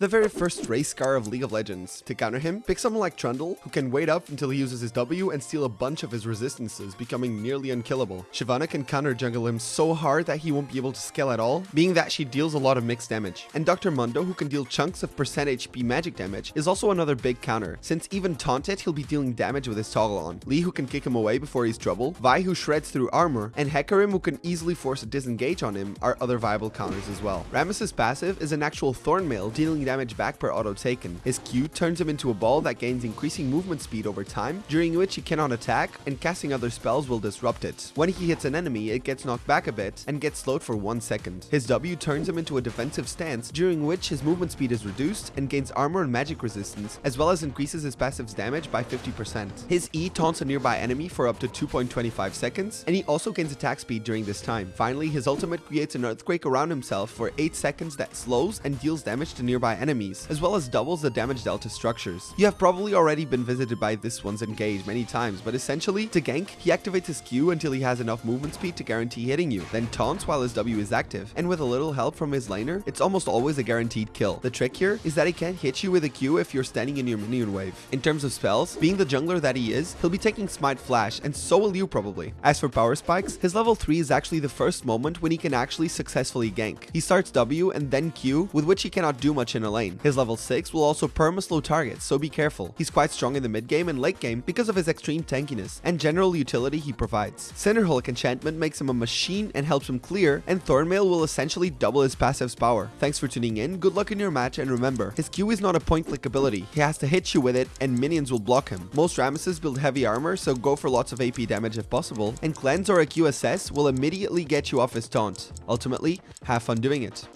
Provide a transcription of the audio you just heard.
The very first race car of League of Legends. To counter him, pick someone like Trundle, who can wait up until he uses his W and steal a bunch of his resistances, becoming nearly unkillable. Shyvana can counter jungle him so hard that he won't be able to scale at all, being that she deals a lot of mixed damage. And Dr. Mundo, who can deal chunks of percent HP magic damage, is also another big counter, since even taunted, he'll be dealing damage with his toggle on. Lee, who can kick him away before he's trouble, Vi, who shreds through armor, and Hecarim, who can easily force a disengage on him, are other viable counters as well. Rammus's passive is an actual Thornmail, dealing damage back per auto taken. His Q turns him into a ball that gains increasing movement speed over time, during which he cannot attack, and casting other spells will disrupt it. When he hits an enemy, it gets knocked back a bit, and gets slowed for one second. His W turns him into a defensive stance, during which his movement speed is reduced, and gains armor and magic resistance, as well as increases his passive's damage by 50%. His E taunts a nearby enemy for up to 2.25 seconds, and he also gains attack speed during this time. Finally, his ultimate creates an earthquake around himself for 8 seconds that slows and deals damage to nearby enemies, as well as doubles the damage dealt to structures. You have probably already been visited by this one's engage many times, but essentially, to gank, he activates his Q until he has enough movement speed to guarantee hitting you, then taunts while his W is active, and with a little help from his laner, it's almost always a guaranteed kill. The trick here is that he can't hit you with a Q if you're standing in your minion wave. In terms of spells, being the jungler that he is, he'll be taking Smite Flash, and so will you probably. As for power spikes, his level 3 is actually the first moment when he can actually successfully gank. He starts W and then Q, with which he cannot do much in a lane. His level 6 will also perma-slow targets, so be careful. He's quite strong in the mid game and late game because of his extreme tankiness and general utility he provides. Cinderhulk enchantment makes him a machine and helps him clear, and Thornmail will essentially double his passive's power. Thanks for tuning in, good luck in your match, and remember, his Q is not a point click ability. He has to hit you with it, and minions will block him. Most Rammuses build heavy armor, so go for lots of AP damage if possible, and cleanse or a QSS will immediately get you off his taunt. Ultimately, have fun doing it.